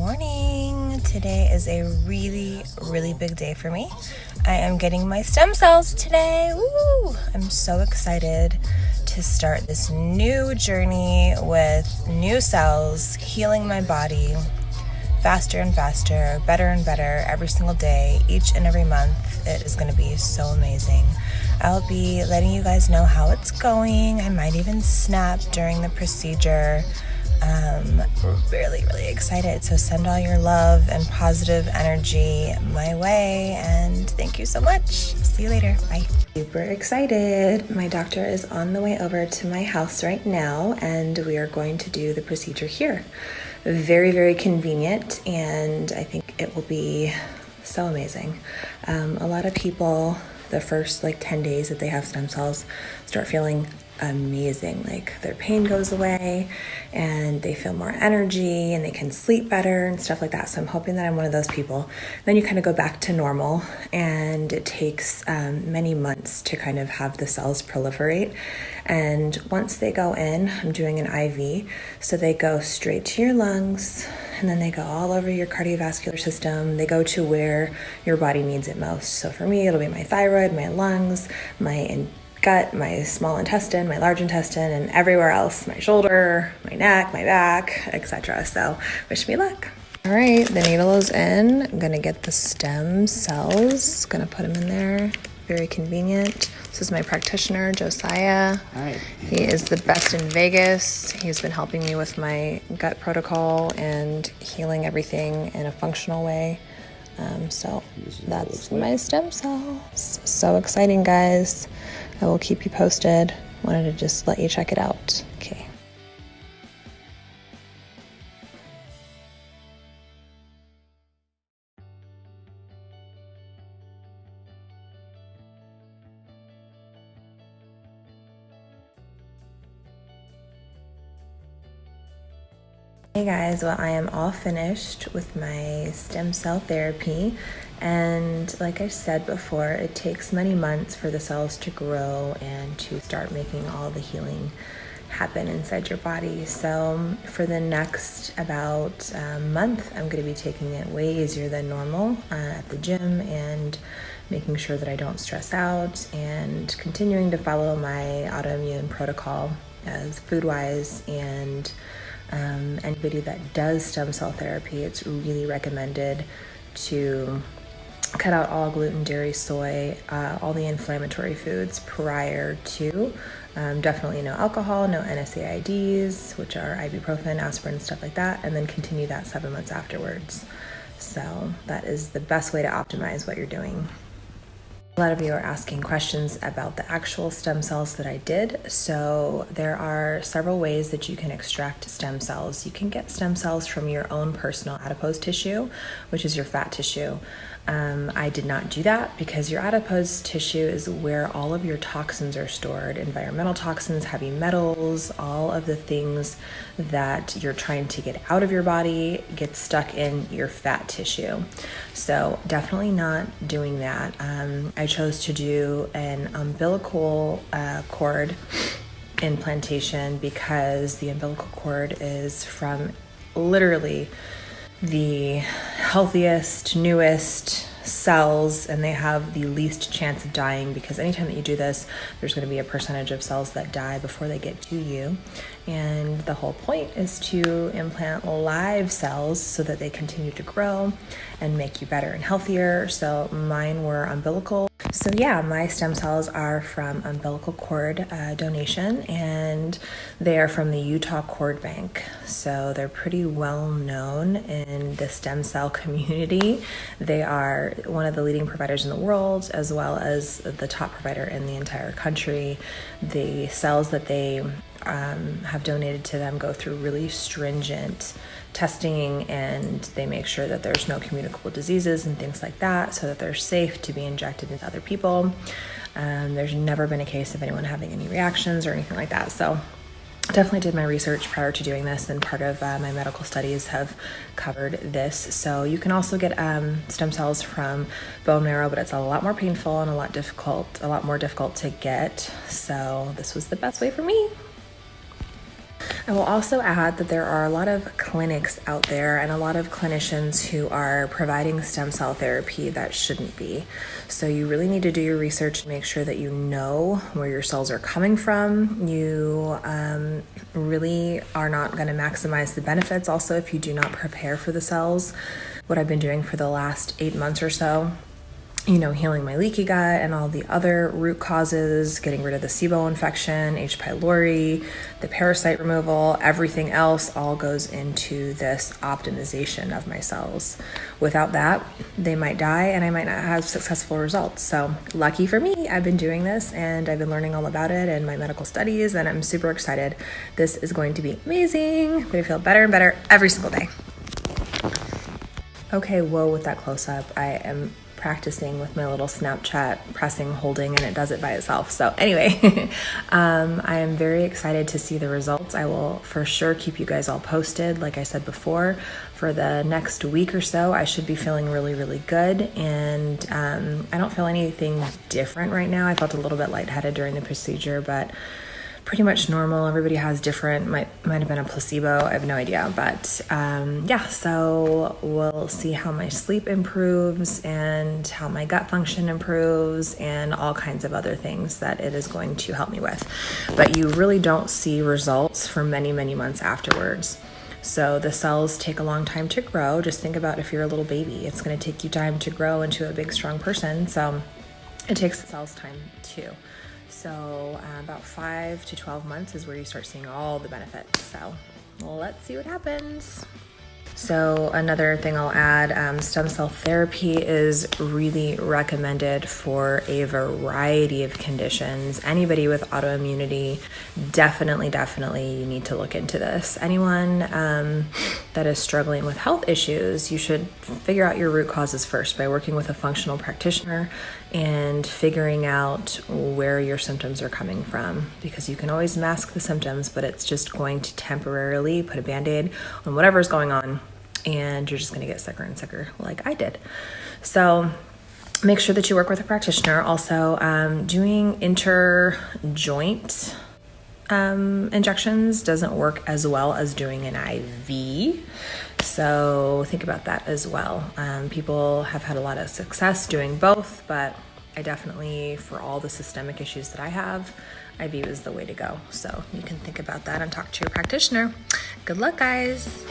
morning. Today is a really, really big day for me. I am getting my stem cells today. Woo! I'm so excited to start this new journey with new cells, healing my body faster and faster, better and better every single day, each and every month. It is going to be so amazing. I'll be letting you guys know how it's going. I might even snap during the procedure. Um, really, really excited. So send all your love and positive energy my way. And thank you so much. See you later. Bye. Super excited. My doctor is on the way over to my house right now, and we are going to do the procedure here. Very, very convenient, and I think it will be so amazing. Um, a lot of people, the first like 10 days that they have stem cells, start feeling amazing. Like their pain goes away and they feel more energy and they can sleep better and stuff like that. So I'm hoping that I'm one of those people. Then you kind of go back to normal and it takes um, many months to kind of have the cells proliferate. And once they go in, I'm doing an IV. So they go straight to your lungs and then they go all over your cardiovascular system. They go to where your body needs it most. So for me, it'll be my thyroid, my lungs, my gut, my small intestine, my large intestine, and everywhere else my shoulder, my neck, my back, etc. So, wish me luck. All right, the needle is in. I'm gonna get the stem cells, gonna put them in there. Very convenient. This is my practitioner, Josiah. Hi. He is the best in Vegas. He's been helping me with my gut protocol and healing everything in a functional way. Um, so that's my stem cells. So exciting, guys. I will keep you posted. Wanted to just let you check it out. Okay. Hey guys, well I am all finished with my stem cell therapy and like I said before, it takes many months for the cells to grow and to start making all the healing happen inside your body. So for the next about a month, I'm going to be taking it way easier than normal uh, at the gym and making sure that I don't stress out and continuing to follow my autoimmune protocol as food wise and um, anybody that does stem cell therapy, it's really recommended to cut out all gluten, dairy, soy, uh, all the inflammatory foods prior to. Um, definitely no alcohol, no NSAIDs, which are ibuprofen, aspirin, stuff like that, and then continue that seven months afterwards. So that is the best way to optimize what you're doing. A lot of you are asking questions about the actual stem cells that I did. So there are several ways that you can extract stem cells. You can get stem cells from your own personal adipose tissue, which is your fat tissue. Um, I did not do that because your adipose tissue is where all of your toxins are stored environmental toxins, heavy metals, all of the things that you're trying to get out of your body get stuck in your fat tissue. So, definitely not doing that. Um, I chose to do an umbilical uh, cord implantation because the umbilical cord is from literally the healthiest, newest cells and they have the least chance of dying because anytime that you do this, there's going to be a percentage of cells that die before they get to you. And the whole point is to implant live cells so that they continue to grow and make you better and healthier. So mine were umbilical so yeah, my stem cells are from umbilical cord uh, donation and they are from the Utah Cord Bank. So they're pretty well known in the stem cell community. They are one of the leading providers in the world as well as the top provider in the entire country. The cells that they um, have donated to them go through really stringent testing and they make sure that there's no communicable diseases and things like that so that they're safe to be injected into other people. Um, there's never been a case of anyone having any reactions or anything like that. So definitely did my research prior to doing this and part of uh, my medical studies have covered this. So you can also get um, stem cells from bone marrow but it's a lot more painful and a lot difficult a lot more difficult to get. So this was the best way for me I will also add that there are a lot of clinics out there and a lot of clinicians who are providing stem cell therapy that shouldn't be. So you really need to do your research make sure that you know where your cells are coming from. You um, really are not going to maximize the benefits also if you do not prepare for the cells. What I've been doing for the last eight months or so you know, healing my leaky gut and all the other root causes, getting rid of the SIBO infection, H. pylori, the parasite removal, everything else all goes into this optimization of my cells. Without that, they might die and I might not have successful results. So, lucky for me, I've been doing this and I've been learning all about it in my medical studies, and I'm super excited. This is going to be amazing. I'm going to feel better and better every single day. Okay, whoa, with that close up, I am practicing with my little Snapchat pressing, holding, and it does it by itself. So, anyway, um, I am very excited to see the results. I will for sure keep you guys all posted. Like I said before, for the next week or so, I should be feeling really, really good. And um, I don't feel anything different right now. I felt a little bit lightheaded during the procedure, but pretty much normal. Everybody has different, might might have been a placebo. I have no idea, but um, yeah. So we'll see how my sleep improves and how my gut function improves and all kinds of other things that it is going to help me with. But you really don't see results for many many months afterwards. So the cells take a long time to grow. Just think about if you're a little baby, it's going to take you time to grow into a big strong person. So it takes the cells time too. So, uh, about five to 12 months is where you start seeing all the benefits. So, let's see what happens. So, another thing I'll add um, stem cell therapy is really recommended for a variety of conditions. Anybody with autoimmunity, definitely, definitely, you need to look into this. Anyone um, that is struggling with health issues, you should figure out your root causes first by working with a functional practitioner and figuring out where your symptoms are coming from because you can always mask the symptoms, but it's just going to temporarily put a band aid on whatever's going on and you're just going to get sicker and sicker like I did. So make sure that you work with a practitioner. Also, um, doing inter-joint um, injections doesn't work as well as doing an IV. So think about that as well. Um, people have had a lot of success doing both, but I definitely, for all the systemic issues that I have, IV is the way to go. So you can think about that and talk to your practitioner. Good luck, guys.